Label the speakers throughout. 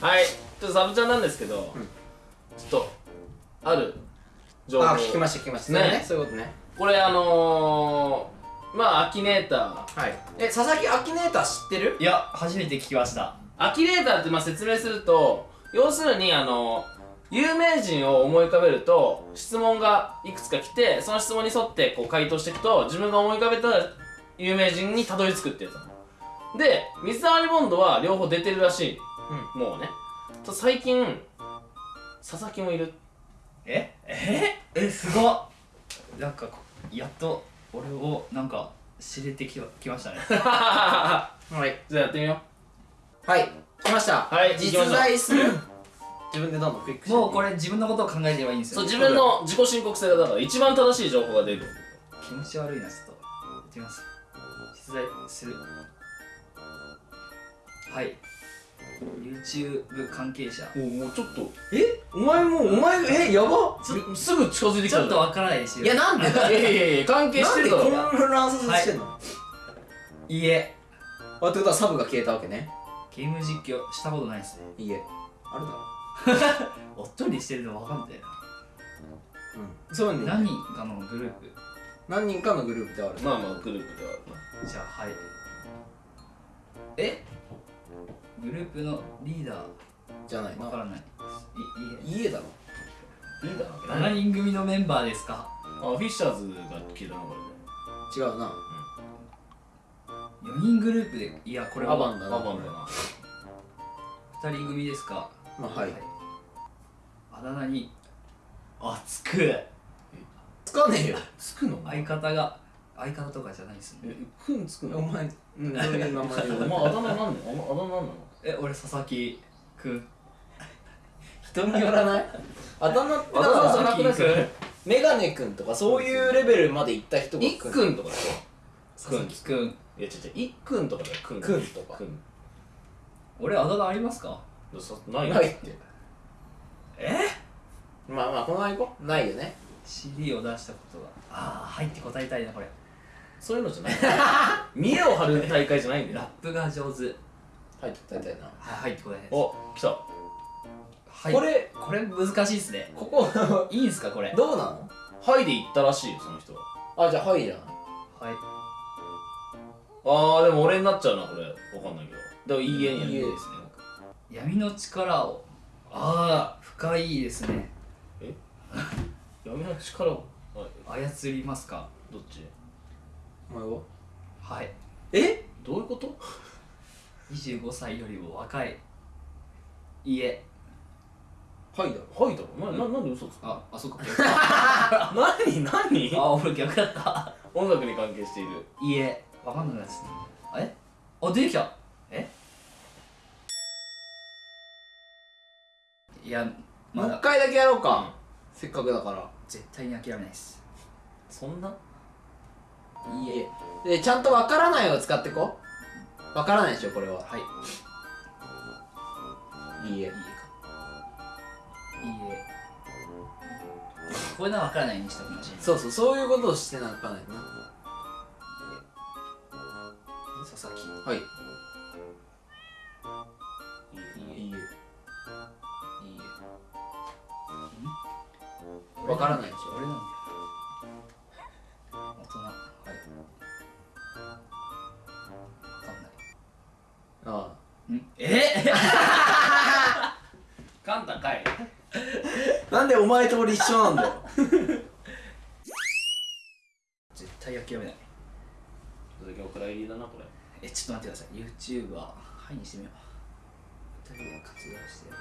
Speaker 1: はい。ちょっとサブちゃんなんですけど、
Speaker 2: うん。
Speaker 1: ちょっとある情報。
Speaker 2: あ聞きました聞きました。
Speaker 1: ね。
Speaker 2: そうね。そういうことね。
Speaker 1: これあのー、まあアキネーター。
Speaker 2: はい。え佐々木アキネーター知ってる？
Speaker 3: いや初めて聞きました。
Speaker 1: アキネーターってまあ説明すると要するにあの有名人を思い浮かべると質問がいくつか来てその質問に沿ってこう回答していくと自分が思い浮かべた有名人にたどり着くってやつなの。で水溜りボンドは両方出てるらしい、もうね。と最近佐々木もいる。
Speaker 3: え？え？え？すごっ。なんかこやっと俺をなんか知れてききましたね。
Speaker 2: はい。
Speaker 1: じゃあやってみよ
Speaker 2: はい。来ました。
Speaker 1: はい。
Speaker 2: 実在する。自分でどんどんクリックして
Speaker 3: もうこれ自分のことを考えてればいいんですよ。
Speaker 1: うそう自分の自己申告制だから一番正しい情報が出る。
Speaker 3: 気持ち悪いなちょっと。やってみます。実在する。はい YouTube 関係者。
Speaker 1: もうもうちょっと。
Speaker 2: え？お前もうお前えやば？
Speaker 1: すすぐ近づいてきた。
Speaker 3: ちょっとわからないですよ。
Speaker 2: いやなんで？
Speaker 1: いやいやいや関係してるだろ。
Speaker 2: なんで混乱させしてんの、
Speaker 3: い。いえ。
Speaker 2: あってことはサブが消えたわけね。
Speaker 3: ゲーム実況したことないですね。
Speaker 2: いいえ。あるだろ。
Speaker 3: おっとりしてるのわかんないな。
Speaker 2: うん。そういうの
Speaker 3: 何人かのグループ？
Speaker 2: 何人かのグループである。
Speaker 1: まあまあグループではある
Speaker 3: じゃあはい。え？グループのリーダー
Speaker 2: じゃないな。
Speaker 3: わからない。いい
Speaker 2: 家だろ。
Speaker 1: ないいだろうけ？
Speaker 3: え？
Speaker 1: どね
Speaker 3: 7人組のメンバーですか？
Speaker 1: あフィッシャーズが聞いたのこ
Speaker 2: 違うな。
Speaker 3: 4人グループでいやこれは。
Speaker 2: アバンだな。
Speaker 1: アバンだな。
Speaker 3: 2人組ですか？
Speaker 2: まあはい。
Speaker 3: あだ名にあつく
Speaker 2: つかねえよ。
Speaker 1: つくの？
Speaker 3: 相方が相方とかじゃないですね。
Speaker 1: えくんつくの？
Speaker 2: お前うんどういう名前
Speaker 1: お前 あだ名なんなのあだ名なんなの？
Speaker 3: え俺佐々木くん。
Speaker 2: 人によらない？あだ名って
Speaker 1: あだ名じゃ
Speaker 2: さ
Speaker 1: なくないそれ
Speaker 2: メガネくん。とかそういうレベルまで行った人が
Speaker 1: いっくんとかでしょ？
Speaker 3: 佐々木くん。
Speaker 1: いや違う違う。いっくんとかだよくん
Speaker 2: くんとか。
Speaker 1: くん。
Speaker 3: 俺あだ名ありますか？
Speaker 1: そない
Speaker 2: ないって。
Speaker 3: え？
Speaker 2: まあまあこのまま行こう。ないよね。
Speaker 3: CD を出したことが。ああ入って答えたいなこれ。
Speaker 1: そういうのじゃない。見栄を張る大会じゃないんだよ。
Speaker 3: ラップが上手
Speaker 2: 入って答えたいな。
Speaker 3: はい入って答えたいです。
Speaker 1: お来た。
Speaker 3: はい。
Speaker 2: これ
Speaker 3: これ難しいっすね。
Speaker 2: ここ
Speaker 3: いいんすかこれ。
Speaker 2: どうなの？
Speaker 1: はいで行ったらしいよその人は。
Speaker 2: あじゃあはいじゃない
Speaker 3: はい。
Speaker 1: あーでも俺になっちゃうなこれ。わかんないけど。でもいいえにやる
Speaker 2: いいえ
Speaker 1: ですね
Speaker 3: 闇の力を。ああ深いですね。
Speaker 1: 闇の力を。はい。
Speaker 3: 操りますか？
Speaker 1: どっち？
Speaker 2: お前は？
Speaker 3: はい。
Speaker 2: え？
Speaker 1: どういうこと？
Speaker 3: 25歳よりも若い。いえ。
Speaker 2: はいだろ。
Speaker 1: はいだろ。なななんで嘘つくの？
Speaker 3: ああそっか
Speaker 1: 何何？
Speaker 3: あ俺逆だった。
Speaker 1: 音楽に関係している。
Speaker 3: いいえ。わかんないですね。あれあ出てきた。え？いやま
Speaker 2: もう一
Speaker 3: だ
Speaker 2: 回だけやろうか。せっかくだから。
Speaker 3: 絶対に諦めないです。
Speaker 1: そんな？い
Speaker 2: いえ。でちゃんとわからないを使ってこうわからないでしょこれは。
Speaker 3: はい。
Speaker 2: いいえ。
Speaker 3: いいえ。かいいえ。こういうのはわからないにしたかもしれない
Speaker 2: そうそうそういうことをしてなかないな。
Speaker 3: 佐々木。
Speaker 2: はい。
Speaker 1: いい
Speaker 2: いいえ。いいえ。わからないでしょ。
Speaker 3: 俺なんだ
Speaker 2: あ
Speaker 3: ん？え？
Speaker 1: カンタかい
Speaker 2: あなんでお前と俺一緒なんだよ。
Speaker 3: 絶対諦めない。
Speaker 1: 続きお蔵入りだなこれ。
Speaker 3: えちょっと待ってください。YouTube ははいにしてみよう。二人が活動してる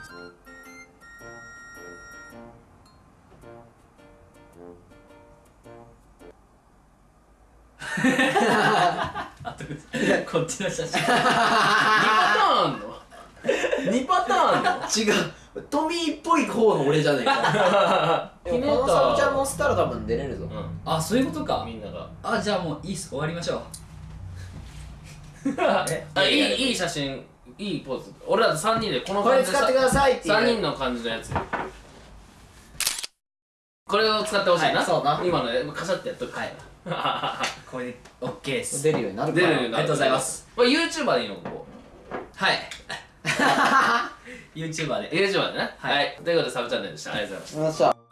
Speaker 3: こっちの写真。
Speaker 1: 2パターンあんの？2パターンあんの？
Speaker 2: 違う。トミーっぽい方の俺じゃねえか。でもこのサブちゃん乗せたら多分出れるぞ。
Speaker 1: う
Speaker 3: あそういうことか。
Speaker 1: んみんなが。
Speaker 3: あじゃあもういいっす。終わりましょう。え
Speaker 1: あいいいい写真いいポーズ。俺らと3人でこの
Speaker 2: これ
Speaker 1: 感じで
Speaker 2: 使ってくださいっていう。
Speaker 1: 3人の感じのやつ。これを使ってほしいな、
Speaker 2: はいそうな
Speaker 1: 今のねカシャってやっとく
Speaker 3: はい これで OK です。
Speaker 2: 出るようになるから。
Speaker 1: 出るようになる。
Speaker 3: ありがとうございます。
Speaker 1: これ YouTuber でいいの？ここ。
Speaker 3: はい。YouTuber で。
Speaker 1: YouTuber でね。
Speaker 3: はい。
Speaker 1: はいということでサブチャンネルでした。ありがとうございました